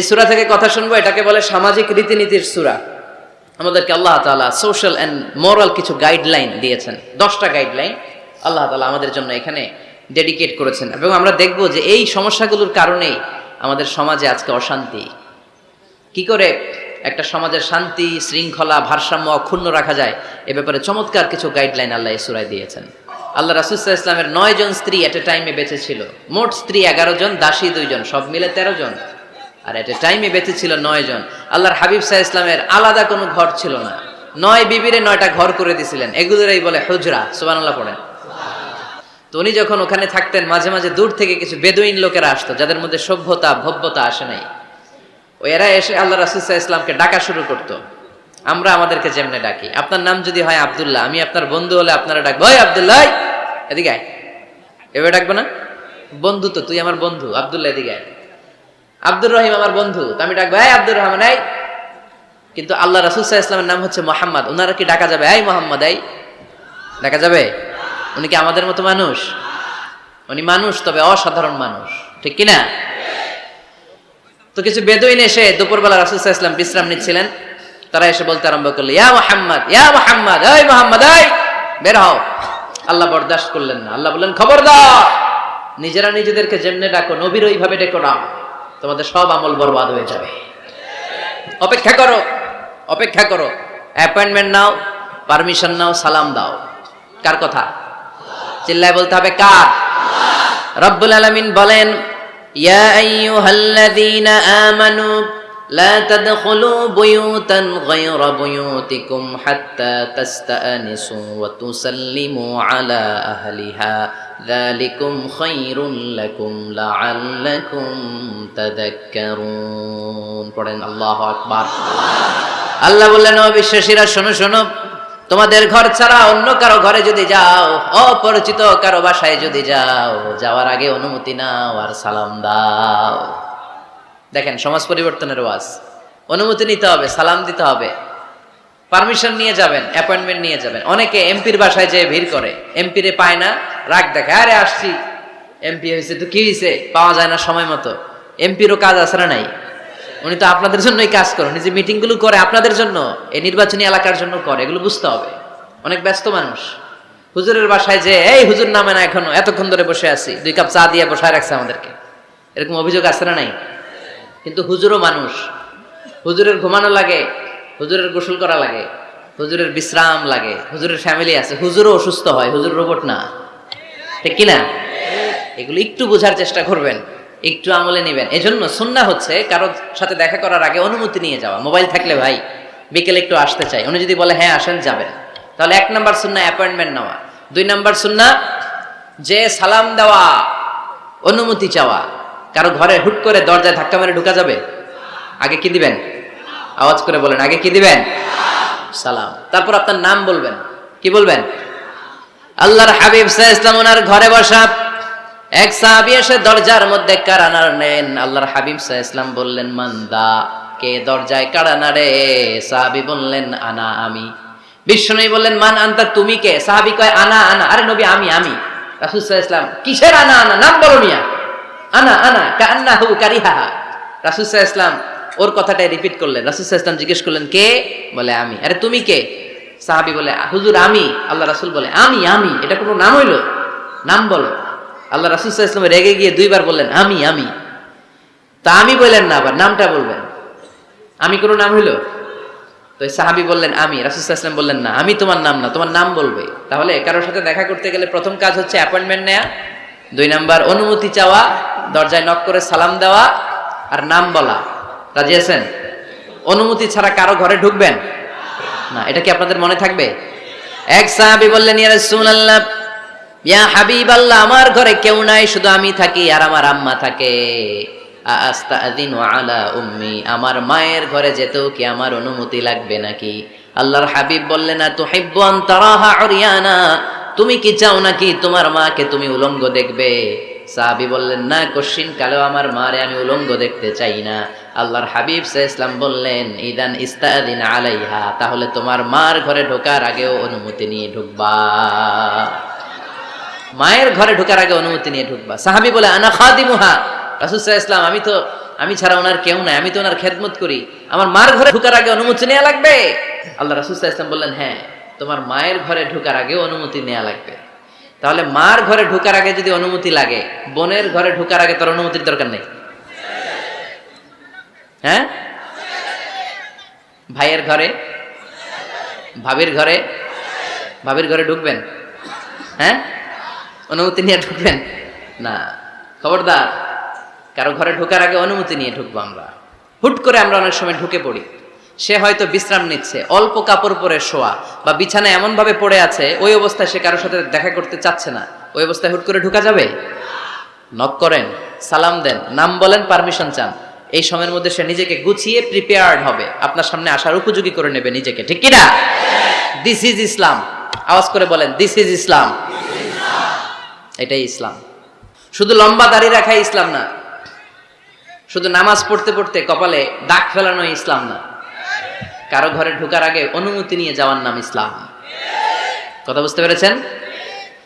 এই সুরা থেকে কথা শুনব, এটাকে বলে সামাজিক রীতিনীতির সুরা। আমাদেরকে আল্লাহ তাআলা সোশ্যাল অ্যান্ড মোরাল কিছু গাইডলাইন দিয়েছেন, দশটা গাইডলাইন আল্লাহ তাআলা আমাদের জন্য এখানে ডেডিকেট করেছেন। এবং আমরা দেখব যে এই সমস্যাগুলোর কারণেই আমাদের সমাজে আজকে অশান্তি। কি করে একটা সমাজের শান্তি, শৃঙ্খলা, ভারসাম্য অক্ষুণ্ণ রাখা যায়, এ ব্যাপারে চমৎকার কিছু গাইডলাইন আল্লাহ এই সুরায় দিয়েছেন। আল্লাহ রাসুসাহ ইসলামের নয় জন স্ত্রী এট এ টাইমে বেঁচে ছিল। মোট স্ত্রী এগারো জন, দাসী দুইজন, সব মিলে তেরো জন। আর এট টাইমে বেঁচে ছিল নয় জন। আল্লাহর হাবিব সাহা ইসলামের আলাদা কোনো ঘর ছিল না। নয় বিবিরে নয়টা ঘর করে দিছিলেন। এগুলোরই বলে হুজরা। সুবান আল্লাহ পড়েন। তো উনি যখন ওখানে থাকতেন, মাঝে মাঝে দূর থেকে কিছু বেদুইন লোকেরা আসতো, যাদের মধ্যে সভ্যতা, ভব্যতা আসে নাই। ও এরা এসে আল্লাহ রাসুসাহ ইসলামকে ডাকা শুরু করতো। আমরা আমাদেরকে যেমনে ডাকি। আপনার নাম যদি হয় আবদুল্লাহ, আমি আপনার বন্ধু হলে আপনারা ডাকবো, ওই আবদুল্লাহ, এদিকে এভাবে ডাকবো না? বন্ধু তো, তুই আমার বন্ধু, আবদুল্লাহ, এদিকে আয়। আব্দুর রহিম আমার বন্ধু। আমি ডাকবো, এই আব্দুর রহমান, এই। কিন্তু আল্লাহ রাসুল সাহা ইসলামের নাম হচ্ছে মোহাম্মদ। ওনারা কি ডাকা যাবে? এই মোহাম্মদ, এই। ডাকা যাবে? উনি কি আমাদের মতো মানুষ? উনি মানুষ, তবে অসাধারণ মানুষ। ঠিক কিনা? তো কিছু বেদুইন এসে দুপুরবেলা রাসুল সাহা ইসলাম বিশ্রাম নিচ্ছিলেন। তারা এসে বলতে আরম্ভ করল, ইয়া মোহাম্মদ ইয়া মোহাম্মদ, এই মোহাম্মদ, এই। বের হও। আল্লাহ বরদাস্ত করলেন না। আল্লাহ বললেন, খবরদার, নিজেরা নিজেদেরকে যেমনে ডাকো, নবীর ওইভাবে ডেকো না। তোমাদের সব আমল বরবাদ হয়ে যাবে। অপেক্ষা করো অপেক্ষা করো। অ্যাপয়েন্টমেন্ট নাও পারমিশন নাও, সালাম দাও। কার কথা? চিল্লায় বলতে হবে কার? রব্বুল আলমিন বলেন, ইয়া আইয়ুহাল্লাযীনা আমানু لا تدخلوا بيوتا غير بيوتكم حتى تستأنسوا وتسلموا على أهلها ذلكم خير لكم لعلكم تذكرون পড়েন আল্লাহু আকবার আল্লাহ বললেন ও বিশ্বাসীরা শোনো শোনো তোমাদের ঘর ছাড়া অন্য কারো ঘরে যদি যাও অপরিচিত কারো বাসায় যদি যাও যাওয়ার আগে অনুমতি নাও আর সালাম দাও দেখেন, সমাজ পরিবর্তনের ওয়াজ। অনুমতি নিতে হবে, সালাম দিতে হবে। পারমিশন নিয়ে যাবেন অ্যাপয়েন্টমেন্ট নিয়ে যাবেন। অনেকে এমপির বাসায় যেয়ে ভিড় করে। এমপিরে পায় না, রাগ দেখে, আরে, আসছি। এমপি হয়েছে তো কি হয়েছে? পাওয়া যায় না সময় মতো। এমপিরও কাজ আছে না নাই? উনি তো আপনাদের জন্যই কাজ করেন উনি যে মিটিংগুলো করে আপনাদের জন্য, এই নির্বাচনী এলাকার জন্য করে, এগুলো বুঝতে হবে। অনেক ব্যস্ত মানুষ। হুজুরের বাসায় যে এই হুজুর নামে না এখনও, এতক্ষণ ধরে বসে আছি, দুই কাপ চা দিয়ে বসায় রাখছে আমাদেরকে। এরকম অভিযোগ আছে না নাই? কিন্তু হুজুরও মানুষ। হুজুরের ঘুমানো লাগে, হুজুরের গোসল করা লাগে, হুজুরের বিশ্রাম লাগে, হুজুরের ফ্যামিলি আছে। হুজুরও অসুস্থ হয়, হুজুর রোবট না। ঠিক কিনা? এগুলো একটু বোঝার চেষ্টা করবেন, একটু আমলে নেবেন। এজন্য সুন্না হচ্ছে কারোর সাথে দেখা করার আগে অনুমতি নিয়ে যাওয়া। মোবাইল থাকলে ভাই, বিকেলে একটু আসতে চাই। উনি যদি বলে হ্যাঁ আসেন, যাবেন। তাহলে এক নাম্বার সুন্না অ্যাপয়েন্টমেন্ট নেওয়া। দুই নাম্বার সুন্না, যে সালাম দেওয়া, অনুমতি চাওয়া। কারও ঘরে হুট করে দরজায় ধাক্কা মেরে ঢুকা যাবে? আগে কি দিবেন? আওয়াজ করে বলেন, আগে কি দিবেন? সালাম। তারপর আপনার নাম বলবেন। কি বলবেন? আল্লাহর হাবিব সাহ ইসলাম ওনার ঘরে বসা। এক সাহাবি এসে দরজার মধ্যে কারানার নেন? আল্লাহর হাবিব সাহ ইসলাম বললেন, মান্দা, কে দরজায় কারানা রে সাহাবি বললেন, আনা, আমি। বিষ্ণু বললেন, মান আনতা, তুমি কে? সাহাবি কয়, আনা আনা। আরে নবী, আমি আমি। রাসুল সাহ ইসলাম কিসের আনা আনা? নাম বলো মিয়া। আনা আনা কান্না হু কারিহাহা রাসুল সাহ ইসলাম ওর কথাটাই রিপিট করলেন। রাসুল সাহ ইসলাম জিজ্ঞেস করলেন, কে? বলে, আমি। আরে, তুমি কে? সাহাবি বলে, হুজুর, আমি। আল্লাহ রাসুল বলে, আমি আমি। এটা কোনো নাম হইল? নাম বলো। আল্লাহ রাসুল সাহ ইসলাম রেগে গিয়ে দুইবার বললেন, আমি আমি। তা আমি বললেন না, আবার নামটা বলবেন। আমি কোনো নাম হইল? তো সাহাবি বললেন, আমি। ইসলাম বললেন, না, আমি তোমার নাম না, তোমার নাম বলবে। তাহলে কারোর সাথে দেখা করতে গেলে প্রথম কাজ হচ্ছে অ্যাপয়েন্টমেন্ট নেয়া। দুই নাম্বার, অনুমতি চাওয়া, দরজায় নক করে সালাম দেওয়া আর নাম বলা। রাজি আছেন? অনুমতি ছাড়া কারও ঘরে ঢুকবেন? না, এটা কি আপনাদের মনে থাকবে? এক সাহাবি বললেন, ইয়া রাসূলুল্লাহ, ইয়া হাবিবাল্লাহ, আমার ঘরে কেউ নাই, শুধু আমি থাকি আর আমার আম্মা থাকে। আস্তাদিনু আলা উম্মি, আমার মায়ের ঘরে যেতেও কি আমার অনুমতি লাগবে নাকি? আল্লাহর হাবিব বললেন না তুহিব্বু আন তারাহা উরিয়ানা তুমি কি চাও নাকি তোমার মাকে তুমি উলঙ্গ দেখবে? সাহাবি বললেন, না কশিন কালেও আমার মারে আমি উলঙ্গ দেখতে চাই না। আল্লাহর হাবিব সাহ ইসলাম বললেন, ইদান ইস্তাদিন আলাইহা, তাহলে তোমার মার ঘরে ঢোকার আগেও অনুমতি নিয়ে ঢুকবা। মায়ের ঘরে ঢোকার আগে অনুমতি নিয়ে ঢুকবা। সাহাবি বলে, আনা খাদিমুহা। রাসুল সাহ ইসলাম আমি তো, আমি ছাড়া ওনার কেউ নাই, আমি তো ওনার খেদমত করি। আমার মার ঘরে ঢুকার আগে অনুমতি নেওয়া লাগবে? আল্লাহ রাসুল সাহ ইসলাম বললেন হ্যাঁ। তোমার মায়ের ঘরে ঢুকার আগে অনুমতি নেওয়া লাগবে। তাহলে মার ঘরে ঢুকার আগে যদি অনুমতি লাগে, বোনের ঘরে ঢুকার আগে তোর অনুমতির দরকার নেই। হ্যাঁ? ভাইয়ের ঘরে? ভাবির ঘরে? ভাবির ঘরে ঢুকবেন? হ্যাঁ? অনুমতি নিয়ে ঢুকবেন? না। খবরদার, কারও ঘরে ঢোকার আগে অনুমতি নিয়ে ঢুকবো আমরা। হুট করে আমরা অনেক সময় ঢুকে পড়ি। সে হয়তো বিশ্রাম নিচ্ছে, অল্প কাপড় পরে শোয়া বা বিছানায় এমন ভাবে পড়ে আছে, ওই অবস্থায় সে কারোর সাথে দেখা করতে চাচ্ছে না। ওই অবস্থায় হুট করে ঢুকা যাবে? নক করেন, সালাম দেন, নাম বলেন, পারমিশন চান। এই সময়ের মধ্যে সে নিজেকে গুছিয়ে প্রিপেয়ার্ড হবে। আপনার সামনে আসার উপযোগী করে নেবে নিজেকে, ঠিক কিনা? দিস ইজ ইসলাম আওয়াজ করে বলেন দিস ইজ ইসলাম এটাই ইসলাম। শুধু লম্বা দাড়ি রাখাই ইসলাম না, শুধু নামাজ পড়তে পড়তে কপালে দাগ ফেলানো ইসলাম না। কারও ঘরে ঢোকার আগে অনুমতি নিয়ে যাওয়ার নাম ইসলাম। কথা বুঝতে পেরেছেন?